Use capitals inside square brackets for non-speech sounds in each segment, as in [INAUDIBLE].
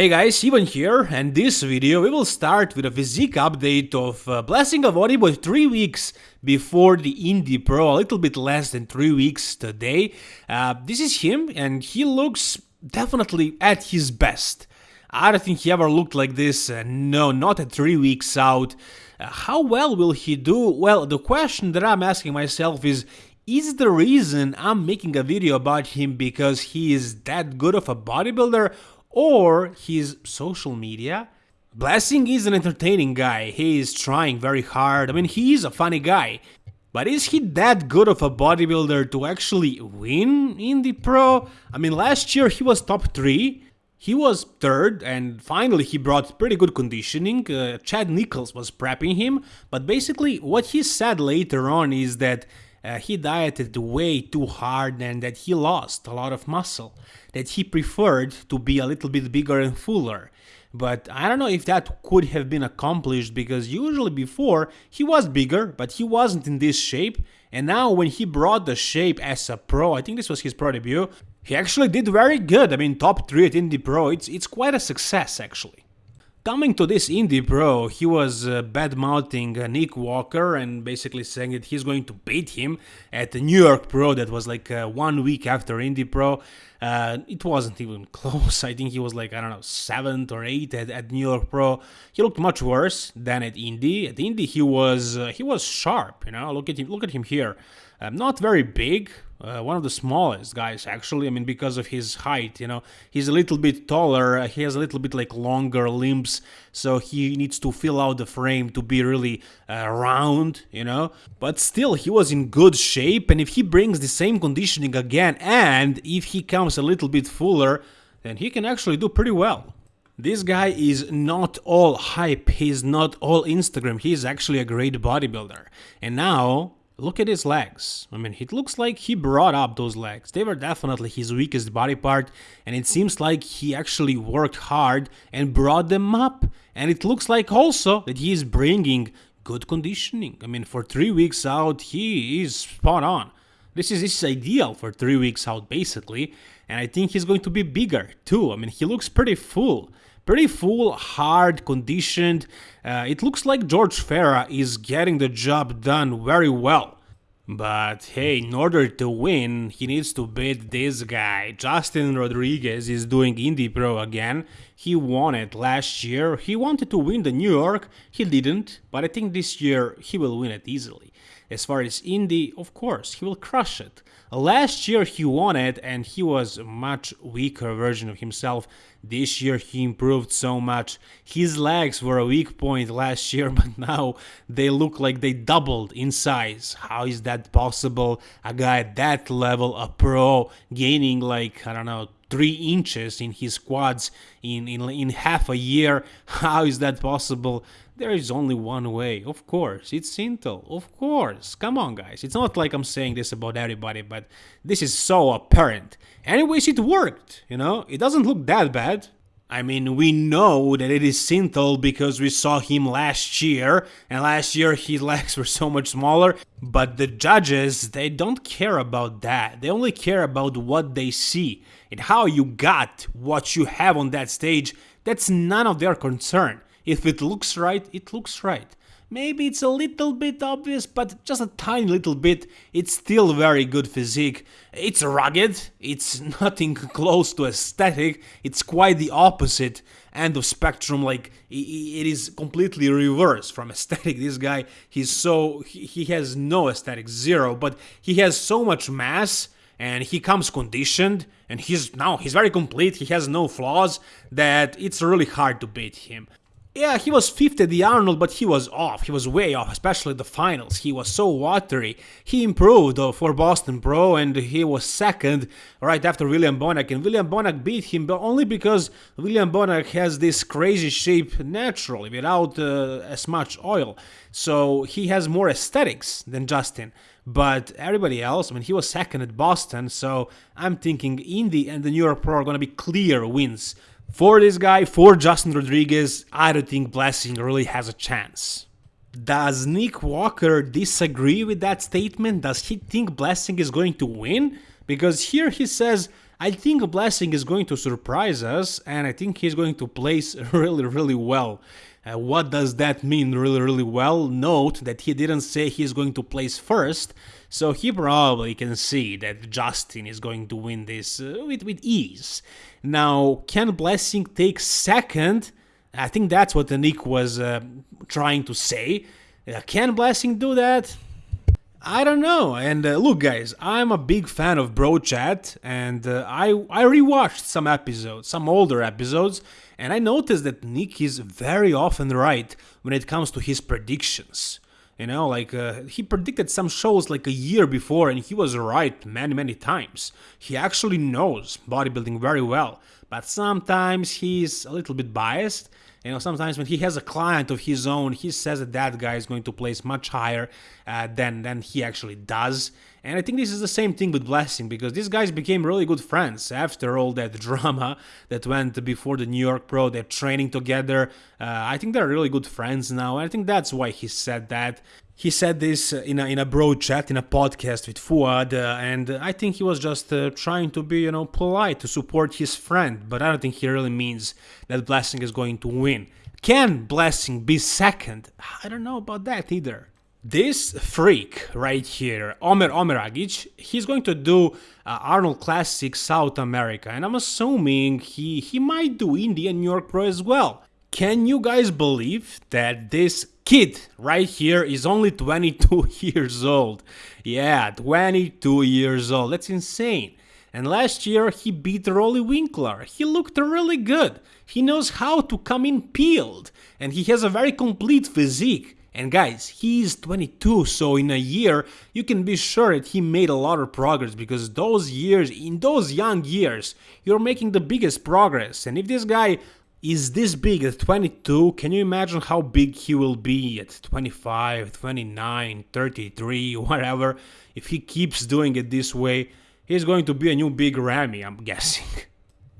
Hey guys, Ivan here, and this video we will start with a physique update of uh, Blessing Awodibu 3 weeks before the Indy Pro, a little bit less than 3 weeks today. Uh, this is him, and he looks definitely at his best. I don't think he ever looked like this, uh, no, not at 3 weeks out. Uh, how well will he do? Well, the question that I'm asking myself is, is the reason I'm making a video about him because he is that good of a bodybuilder or his social media. Blessing is an entertaining guy, he is trying very hard, I mean he is a funny guy. But is he that good of a bodybuilder to actually win in the Pro? I mean last year he was top 3, he was third and finally he brought pretty good conditioning, uh, Chad Nicholls was prepping him, but basically what he said later on is that uh, he dieted way too hard and that he lost a lot of muscle, that he preferred to be a little bit bigger and fuller. But I don't know if that could have been accomplished because usually before he was bigger, but he wasn't in this shape. And now when he brought the shape as a pro, I think this was his pro debut, he actually did very good. I mean, top 3 at Indy Pro, it's, it's quite a success actually. Coming to this Indy Pro, he was uh, bad-mouthing uh, Nick Walker and basically saying that he's going to beat him at the New York Pro that was like uh, one week after Indy Pro. Uh, it wasn't even [LAUGHS] close. I think he was like, I don't know, 7th or 8th at, at New York Pro. He looked much worse than at Indy. At Indy, he was uh, he was sharp, you know. Look at him look at him here. Um, not very big, uh, one of the smallest guys actually. I mean, because of his height, you know, he's a little bit taller. Uh, he has a little bit like longer limbs, so he needs to fill out the frame to be really uh, round, you know. But still, he was in good shape, and if he brings the same conditioning again, and if he comes a little bit fuller, then he can actually do pretty well. This guy is not all hype, he's not all Instagram, he's actually a great bodybuilder. And now, Look at his legs. I mean, it looks like he brought up those legs. They were definitely his weakest body part, and it seems like he actually worked hard and brought them up. And it looks like also that he is bringing good conditioning. I mean, for three weeks out, he is spot on. This is, this is ideal for three weeks out, basically. And I think he's going to be bigger, too. I mean, he looks pretty full pretty full, hard, conditioned. Uh, it looks like George Farah is getting the job done very well. But hey, in order to win, he needs to beat this guy. Justin Rodriguez is doing Indy Pro again. He won it last year. He wanted to win the New York. He didn't, but I think this year he will win it easily. As far as Indy, of course, he will crush it. Last year he won it and he was a much weaker version of himself. This year he improved so much. His legs were a weak point last year, [LAUGHS] but now they look like they doubled in size. How is that possible? A guy at that level, a pro, gaining like, I don't know, three inches in his quads in, in, in half a year. [LAUGHS] How is that possible? There is only one way, of course, it's Synthol, of course. Come on, guys, it's not like I'm saying this about everybody, but this is so apparent. Anyways, it worked, you know, it doesn't look that bad. I mean, we know that it is Synthol because we saw him last year, and last year his [LAUGHS] legs were so much smaller, but the judges, they don't care about that. They only care about what they see, and how you got what you have on that stage, that's none of their concern. If it looks right, it looks right. Maybe it's a little bit obvious, but just a tiny little bit, it's still very good physique. It's rugged, it's [LAUGHS] nothing close to aesthetic, it's quite the opposite end of spectrum, like it is completely reverse from [LAUGHS] aesthetic. This guy, he's so, he has no aesthetic, zero, but he has so much mass and he comes conditioned and he's now he's very complete. He has no flaws that it's really hard to beat him yeah, he was fifth at the Arnold, but he was off. He was way off, especially the finals. He was so watery. He improved for Boston Pro, and he was second right after William Bonac. And William Bonac beat him, but only because William Bonac has this crazy shape naturally, without uh, as much oil. So he has more aesthetics than Justin. But everybody else, I mean, he was second at Boston, so I'm thinking Indy and the New York Pro are going to be clear wins for this guy, for Justin Rodriguez, I don't think Blessing really has a chance. Does Nick Walker disagree with that statement? Does he think Blessing is going to win? Because here he says, I think Blessing is going to surprise us, and I think he's going to place [LAUGHS] really, really well. Uh, what does that mean really, really well? Note that he didn't say he's going to place first, so he probably can see that Justin is going to win this uh, with, with ease. Now, can Blessing take second? I think that's what Nick was uh, trying to say. Uh, can Blessing do that? I don't know. And uh, look, guys, I'm a big fan of Bro Chat, and uh, I I rewatched some episodes, some older episodes, and I noticed that Nick is very often right when it comes to his predictions. You know, like uh, he predicted some shows like a year before, and he was right many, many times. He actually knows bodybuilding very well, but sometimes he's a little bit biased you know, sometimes when he has a client of his own, he says that that guy is going to place much higher uh, than than he actually does. And I think this is the same thing with Blessing because these guys became really good friends after all that [LAUGHS] drama that went before the New York Pro. They're training together. Uh, I think they're really good friends now. I think that's why he said that. He said this in a, in a bro chat, in a podcast with Fouad, uh, and I think he was just uh, trying to be, you know, polite to support his friend, but I don't think he really means that Blessing is going to win. Can Blessing be second? I don't know about that either. This freak right here, Omer Omeragic, he's going to do uh, Arnold Classic South America, and I'm assuming he, he might do India New York Pro as well. Can you guys believe that this kid right here is only 22 [LAUGHS] years old? Yeah, 22 years old. That's insane. And last year he beat Roelly Winklaar. He looked really good. He knows how to come in peeled. And he has a very complete physique. And guys, he's 22, so in a year, you can be sure that he made a lot of progress because those years, in those young years, you're making the biggest progress. And if this guy is this big at 22 can you imagine how big he will be at 25 29 33 [LAUGHS] whatever if he keeps doing it this way he's going to be a new big Ramy i'm [LAUGHS] guessing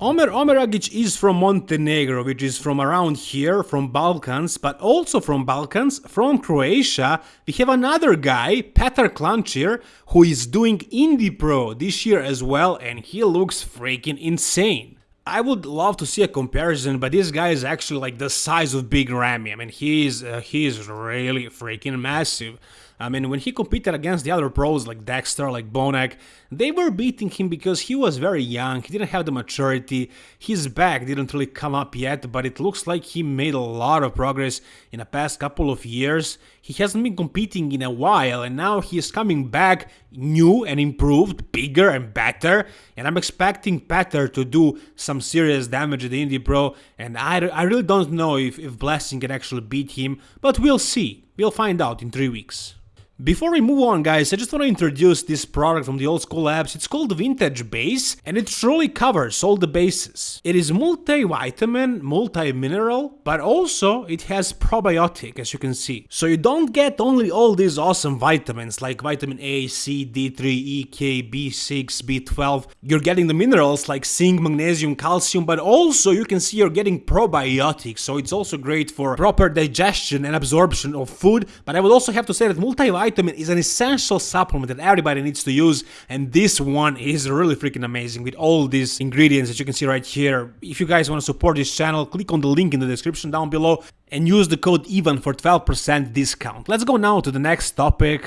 Omer Omeragic is from Montenegro, which is from around here, from Balkans, but also from Balkans, from Croatia. We have another guy, Petar Klancir, who is doing Indy Pro this year as well, and he looks freaking insane. I would love to see a comparison, but this guy is actually like the size of Big Ramy. I mean, he's uh, he's really freaking massive. I mean, when he competed against the other pros like Dexter, like Bonac, they were beating him because he was very young, he didn't have the maturity, his back didn't really come up yet, but it looks like he made a lot of progress in the past couple of years. He hasn't been competing in a while, and now he is coming back new and improved, bigger and better, and I'm expecting Petar to do some serious damage at the Indy Pro, and I, I really don't know if, if Blessing can actually beat him, but we'll see. We'll find out in three weeks. Before we move on guys, I just want to introduce this product from the Old School Labs. It's called Vintage Base and it truly covers all the bases. It is multivitamin, multi-mineral, but also it has probiotic as you can see. So you don't get only all these awesome vitamins like vitamin A, C, D3, E, K, B6, B12. You're getting the minerals like zinc, magnesium, calcium, but also you can see you're getting probiotics. So it's also great for proper digestion and absorption of food. But I would also have to say that multivitamin vitamin is an essential supplement that everybody needs to use and this one is really freaking amazing with all these ingredients that you can see right here. If you guys want to support this channel, click on the link in the description down below and use the code EVEN for 12% discount. Let's go now to the next topic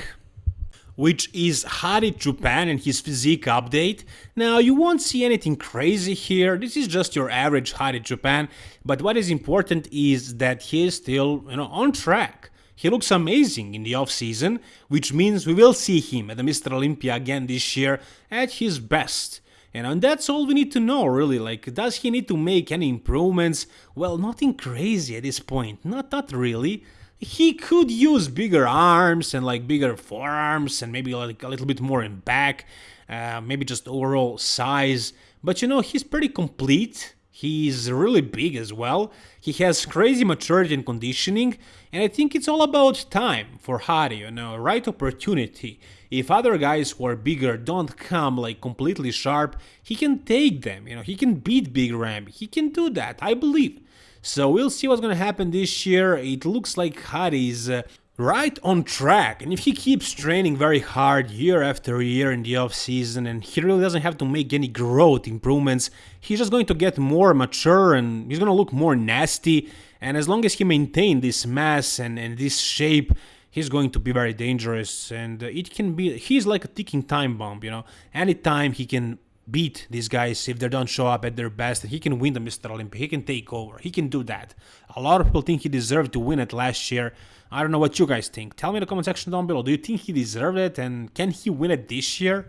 which is Hadi Choopan and his physique update. Now, you won't see anything crazy here, this is just your average Hadi Choopan, but what is important is that he is still, you know, on track. He looks amazing in the off-season, which means we will see him at the Mr. Olympia again this year at his best. And that's all we need to know, really. Like, does he need to make any improvements? Well, nothing crazy at this point. Not, not really. He could use bigger arms and like bigger forearms and maybe like a little bit more in back, uh, maybe just overall size. But you know, he's pretty complete. He's really big as well. He has crazy maturity and conditioning, and I think it's all about time for Hadi, you know, right opportunity. If other guys who are bigger don't come like completely sharp, he can take them, you know, he can beat Big Ram. He can do that, I believe. So we'll see what's gonna happen this year. It looks like Hadi is uh, right on track. And if he keeps training very hard year after year in the off season and he really doesn't have to make any growth improvements, he's just going to get more mature and he's going to look more nasty. And as long as he maintains this mass and, and this shape, he's going to be very dangerous. And it can be, he's like a ticking time bomb, you know. Anytime he can beat these guys if they don't show up at their best. He can win the Mr. Olympia. He can take over. He can do that. A lot of people think he deserved to win it last year. I don't know what you guys think. Tell me in the comment section down below. Do you think he deserved it and can he win it this year?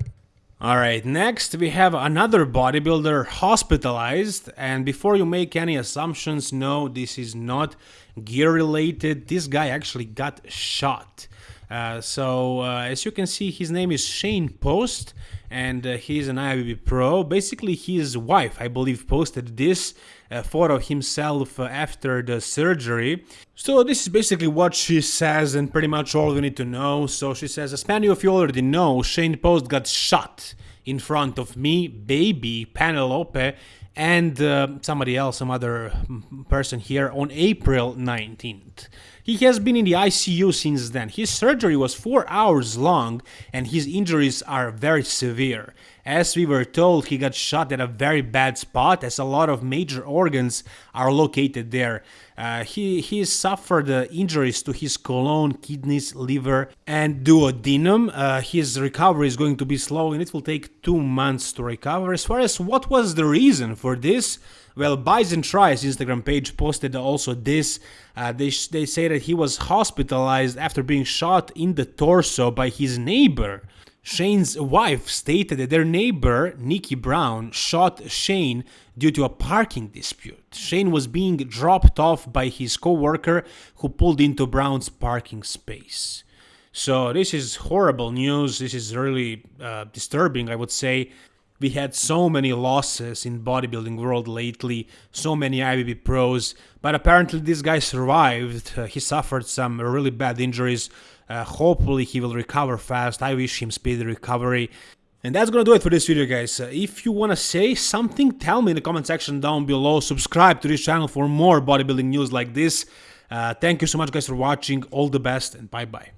Alright, next we have another bodybuilder hospitalized and before you make any assumptions, no, this is not gear related. This guy actually got shot. Uh, so uh, as you can see, his name is Shane Post and uh, he's an IFBB pro. Basically, his wife, I believe, posted this uh, photo himself uh, after the surgery. So this is basically what she says and pretty much all we need to know. So she says, as many of you already know, Shane Post got shot in front of me, baby, Penelope, and uh, somebody else, some other person here on April 19th. He has been in the ICU since then. His surgery was 4 hours long and his injuries are very severe. As we were told, he got shot at a very bad spot as a lot of major organs are located there. Uh, he, he suffered uh, injuries to his colon, kidneys, liver and duodenum. Uh, his recovery is going to be slow and it will take two months to recover. As far as what was the reason for this, well, Bison Tries Instagram page posted also this. Uh, they, they say that he was hospitalized after being shot in the torso by his neighbor. Shane's wife stated that their neighbor, Nikki Brown, shot Shane due to a parking dispute. Shane was being dropped off by his co-worker who pulled into Brown's parking space. So this is horrible news. This is really uh, disturbing, I would say. We had so many losses in bodybuilding world lately, so many IFBB pros, but apparently this guy survived. Uh, he suffered some really bad injuries. Uh, hopefully he will recover fast. I wish him speedy recovery. And that's gonna do it for this video guys. Uh, if you wanna say something, tell me in the comment section down below. Subscribe to this channel for more bodybuilding news like this. Uh, thank you so much guys for watching. All the best and bye bye.